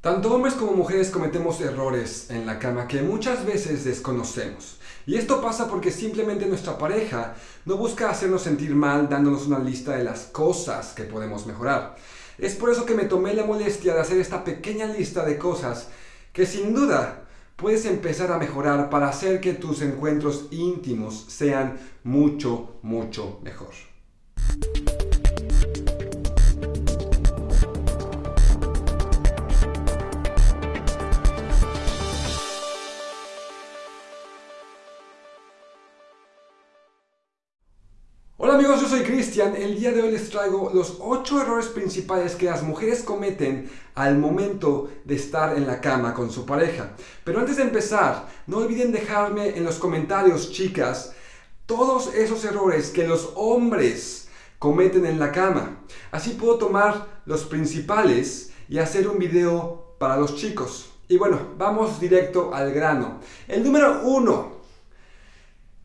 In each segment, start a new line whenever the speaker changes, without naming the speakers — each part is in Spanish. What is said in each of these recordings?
Tanto hombres como mujeres cometemos errores en la cama que muchas veces desconocemos. Y esto pasa porque simplemente nuestra pareja no busca hacernos sentir mal dándonos una lista de las cosas que podemos mejorar. Es por eso que me tomé la molestia de hacer esta pequeña lista de cosas que sin duda puedes empezar a mejorar para hacer que tus encuentros íntimos sean mucho, mucho mejor. Amigos, yo soy Cristian. El día de hoy les traigo los 8 errores principales que las mujeres cometen al momento de estar en la cama con su pareja. Pero antes de empezar, no olviden dejarme en los comentarios, chicas, todos esos errores que los hombres cometen en la cama. Así puedo tomar los principales y hacer un video para los chicos. Y bueno, vamos directo al grano. El número uno,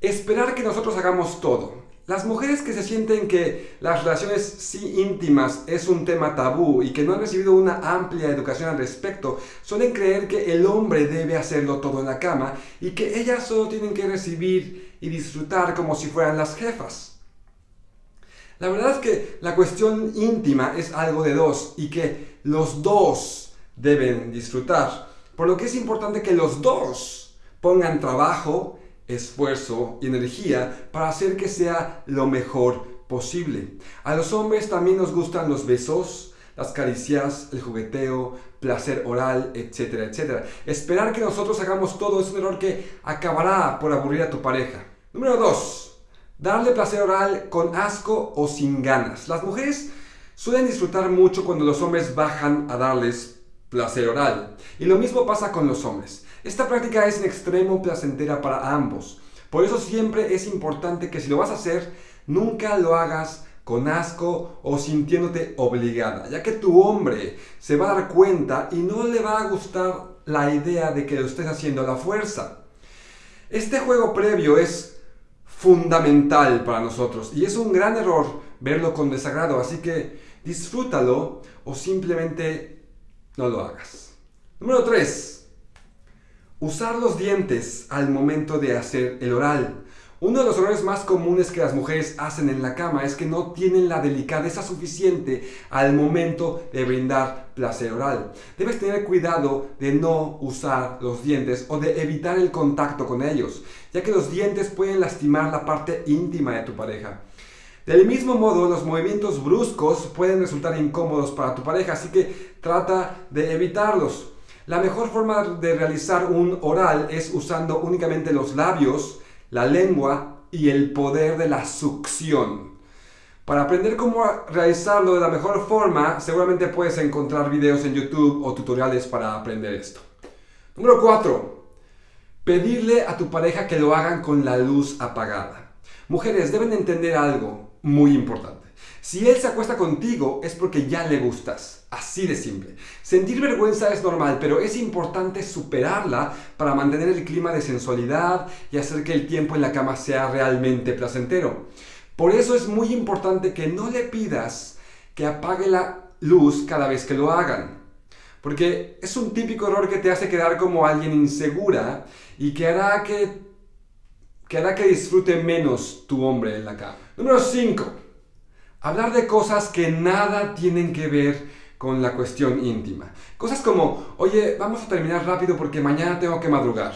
esperar que nosotros hagamos todo. Las mujeres que se sienten que las relaciones sí íntimas es un tema tabú y que no han recibido una amplia educación al respecto, suelen creer que el hombre debe hacerlo todo en la cama y que ellas solo tienen que recibir y disfrutar como si fueran las jefas. La verdad es que la cuestión íntima es algo de dos y que los dos deben disfrutar, por lo que es importante que los dos pongan trabajo, esfuerzo y energía para hacer que sea lo mejor posible. A los hombres también nos gustan los besos, las caricias, el jugueteo, placer oral, etcétera, etcétera. Esperar que nosotros hagamos todo es un error que acabará por aburrir a tu pareja. Número 2. Darle placer oral con asco o sin ganas. Las mujeres suelen disfrutar mucho cuando los hombres bajan a darles placer oral. Y lo mismo pasa con los hombres. Esta práctica es en extremo placentera para ambos. Por eso siempre es importante que si lo vas a hacer, nunca lo hagas con asco o sintiéndote obligada, ya que tu hombre se va a dar cuenta y no le va a gustar la idea de que lo estés haciendo a la fuerza. Este juego previo es fundamental para nosotros y es un gran error verlo con desagrado, así que disfrútalo o simplemente no lo hagas. Número 3. Usar los dientes al momento de hacer el oral. Uno de los errores más comunes que las mujeres hacen en la cama es que no tienen la delicadeza suficiente al momento de brindar placer oral. Debes tener cuidado de no usar los dientes o de evitar el contacto con ellos, ya que los dientes pueden lastimar la parte íntima de tu pareja. Del mismo modo, los movimientos bruscos pueden resultar incómodos para tu pareja, así que trata de evitarlos. La mejor forma de realizar un oral es usando únicamente los labios, la lengua y el poder de la succión. Para aprender cómo realizarlo de la mejor forma, seguramente puedes encontrar videos en YouTube o tutoriales para aprender esto. Número 4. Pedirle a tu pareja que lo hagan con la luz apagada. Mujeres deben entender algo muy importante. Si él se acuesta contigo es porque ya le gustas. Así de simple. Sentir vergüenza es normal, pero es importante superarla para mantener el clima de sensualidad y hacer que el tiempo en la cama sea realmente placentero. Por eso es muy importante que no le pidas que apague la luz cada vez que lo hagan. Porque es un típico error que te hace quedar como alguien insegura y que hará que, que, hará que disfrute menos tu hombre en la cama. Número 5. Hablar de cosas que nada tienen que ver con la cuestión íntima. Cosas como, oye, vamos a terminar rápido porque mañana tengo que madrugar.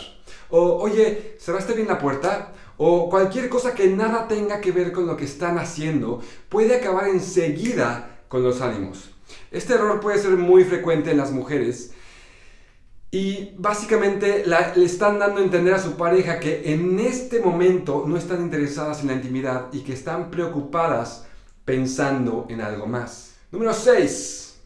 O, oye, ¿cerraste bien la puerta? O cualquier cosa que nada tenga que ver con lo que están haciendo puede acabar enseguida con los ánimos. Este error puede ser muy frecuente en las mujeres y básicamente le están dando a entender a su pareja que en este momento no están interesadas en la intimidad y que están preocupadas pensando en algo más. Número 6.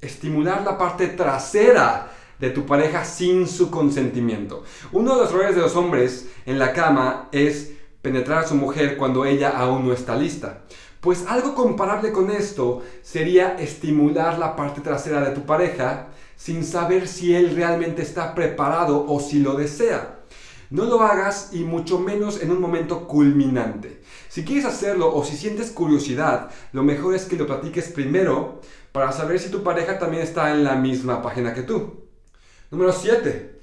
Estimular la parte trasera de tu pareja sin su consentimiento. Uno de los errores de los hombres en la cama es penetrar a su mujer cuando ella aún no está lista. Pues algo comparable con esto sería estimular la parte trasera de tu pareja sin saber si él realmente está preparado o si lo desea. No lo hagas y mucho menos en un momento culminante. Si quieres hacerlo o si sientes curiosidad, lo mejor es que lo platiques primero para saber si tu pareja también está en la misma página que tú. Número 7.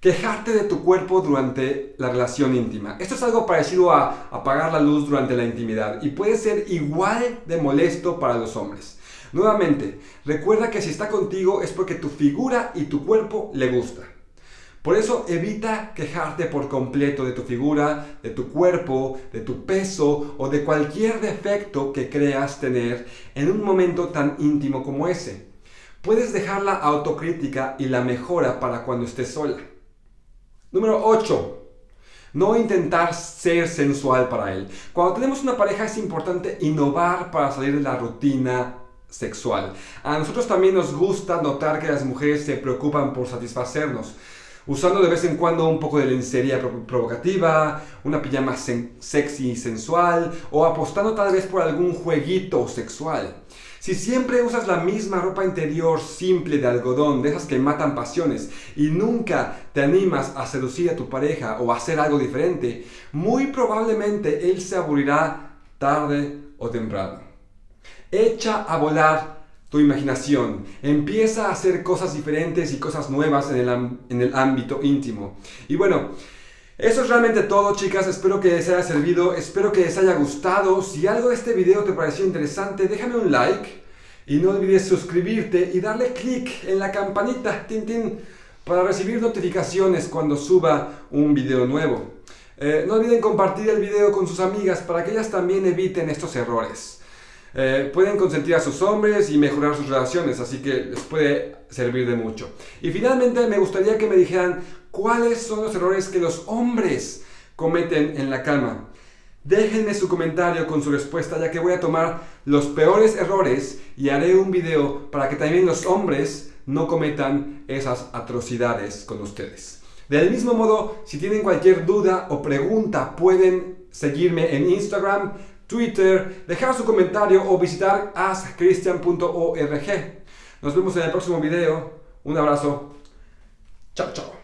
Quejarte de tu cuerpo durante la relación íntima. Esto es algo parecido a apagar la luz durante la intimidad y puede ser igual de molesto para los hombres. Nuevamente, recuerda que si está contigo es porque tu figura y tu cuerpo le gusta. Por eso evita quejarte por completo de tu figura, de tu cuerpo, de tu peso o de cualquier defecto que creas tener en un momento tan íntimo como ese. Puedes dejar la autocrítica y la mejora para cuando estés sola. Número 8. No intentar ser sensual para él. Cuando tenemos una pareja es importante innovar para salir de la rutina sexual. A nosotros también nos gusta notar que las mujeres se preocupan por satisfacernos. Usando de vez en cuando un poco de lencería provocativa, una pijama sexy y sensual, o apostando tal vez por algún jueguito sexual. Si siempre usas la misma ropa interior simple de algodón, de esas que matan pasiones, y nunca te animas a seducir a tu pareja o a hacer algo diferente, muy probablemente él se aburrirá tarde o temprano. Echa a volar tu imaginación. Empieza a hacer cosas diferentes y cosas nuevas en el, en el ámbito íntimo. Y bueno, eso es realmente todo chicas, espero que les haya servido, espero que les haya gustado. Si algo de este video te pareció interesante, déjame un like y no olvides suscribirte y darle clic en la campanita tin, para recibir notificaciones cuando suba un video nuevo. Eh, no olviden compartir el video con sus amigas para que ellas también eviten estos errores. Eh, pueden consentir a sus hombres y mejorar sus relaciones, así que les puede servir de mucho. Y finalmente me gustaría que me dijeran cuáles son los errores que los hombres cometen en la cama. Déjenme su comentario con su respuesta ya que voy a tomar los peores errores y haré un video para que también los hombres no cometan esas atrocidades con ustedes. Del mismo modo, si tienen cualquier duda o pregunta, pueden seguirme en Instagram, Twitter, dejar su comentario o visitar askchristian.org. Nos vemos en el próximo video. Un abrazo. Chao, chao.